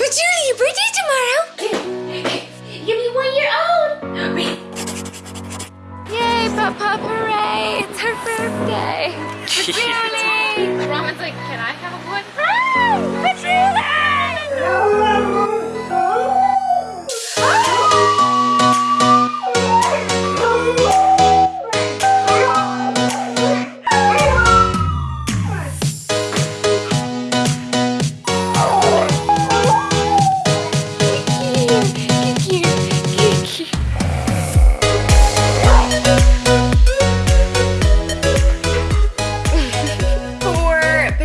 Patchouli, your birthday tomorrow. Give me one year old. Yay, Papa, hooray! It's her birthday. Julie! Roman's like, can I have a boy? For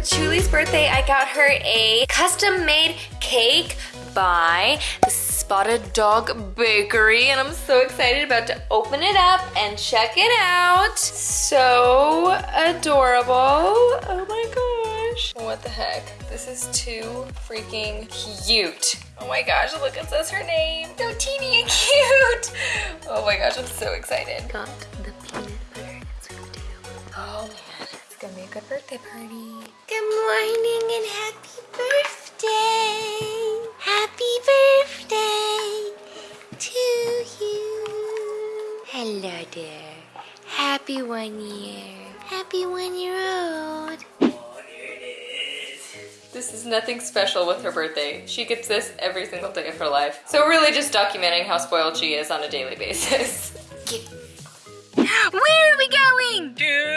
Patchouli's birthday, I got her a custom-made cake by the Spotted Dog Bakery, and I'm so excited about to open it up and check it out. So adorable. Oh my gosh. What the heck? This is too freaking cute. Oh my gosh, look, it says her name. So teeny and cute. Oh my gosh, I'm so excited. Got the peanut butter and sweet potato. Oh man, gonna be a good birthday party. Good morning and happy birthday. Happy birthday to you. Hello there. Happy one year. Happy one year old. This is nothing special with her birthday. She gets this every single day of her life. So we're really just documenting how spoiled she is on a daily basis. Where are we going? To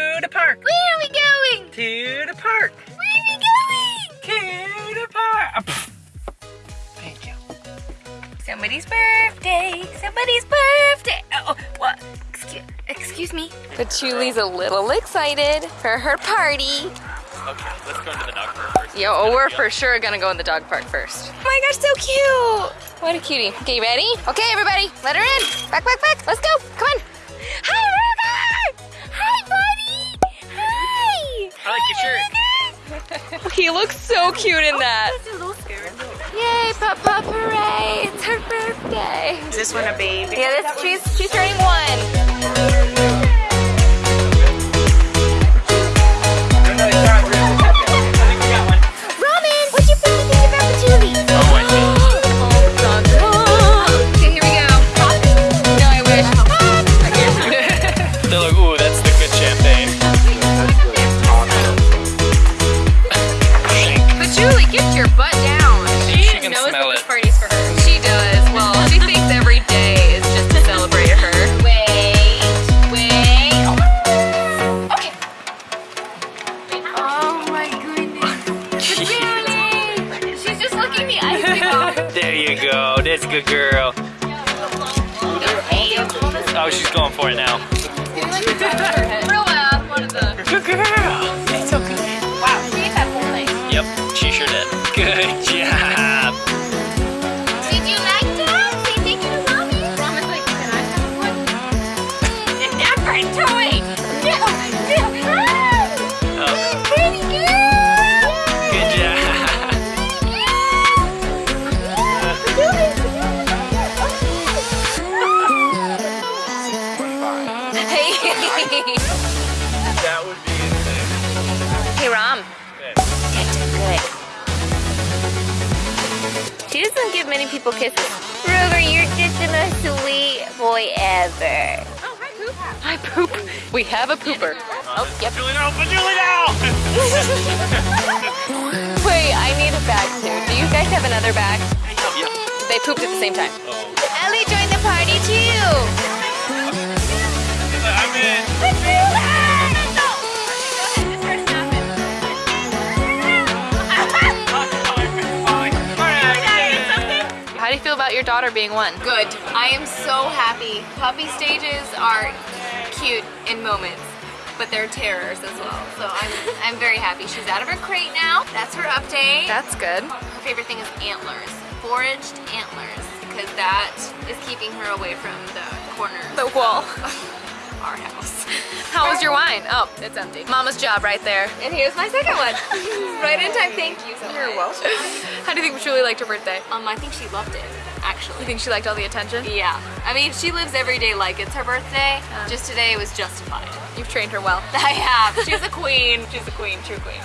Somebody's birthday. Somebody's birthday. Uh, oh, what? Excuse, excuse me. Patchouli's a little excited for her party. Okay, let's go into the dog park first. Yo, oh, we're for sure gonna go in the dog park first. Oh my gosh, so cute. What a cutie. Okay, you ready? Okay, everybody, let her in. Back, back, back. Let's go. Come on. Hi, River. Hi, buddy. Hi. I like your shirt. He looks so cute in oh, that. Yay, Papa, hooray. It's her birthday. Is this one a baby? Yeah, this, she's, she's turning one. Robin, what'd you thing about Julie? Oh, I see. Okay, here we go. No, I wish. They're like, ooh, that's the good champagne. Patchouli, get your butt down. She, She can knows smell that this it. party's for her. She does. Well, she thinks every day is just to celebrate her. Wait, wait. Okay. Oh my goodness. Julie, she's just licking the icing off. There you go. That's a good girl. Oh, she's going for it now. Real loud, one of the. Good girl. It's okay. Wow, she ate that whole thing. Yep, she sure did. Good That would be insane. Hey, Rom. Okay. Good. She doesn't give many people kisses. Rover, you're just the most sweet boy ever. Oh, hi, Poop. Hi, poop. We have a pooper. Oh, oh yep. Julie, no, but Julie, no! Wait, I need a bag too. Do you guys have another bag? Yep. They pooped at the same time. Oh. Ellie joined the party too. How do you feel about your daughter being one? Good. I am so happy. Puppy stages are cute in moments, but they're terrors as well. So I'm, I'm very happy. She's out of her crate now. That's her update. That's good. Her favorite thing is antlers, foraged antlers, because that is keeping her away from the corners The wall. of our house. Was your wine? Oh, it's empty. Mama's job right there. And here's my second one. right in time. Thank you so You're welcome. How do you think Julie liked her birthday? Um, I think she loved it, actually. You think she liked all the attention? Yeah. I mean, she lives every day like it's her birthday. Just today it was justified. You've trained her well. I have. She's a queen. She's a queen, true queen.